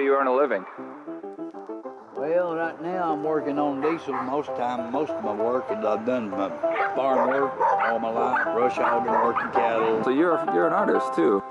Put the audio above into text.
do you earn a living? Well, right now I'm working on diesel most time. Most of my work, and I've done my farm work all my life, brush hogging, working cattle. So you're you're an artist too.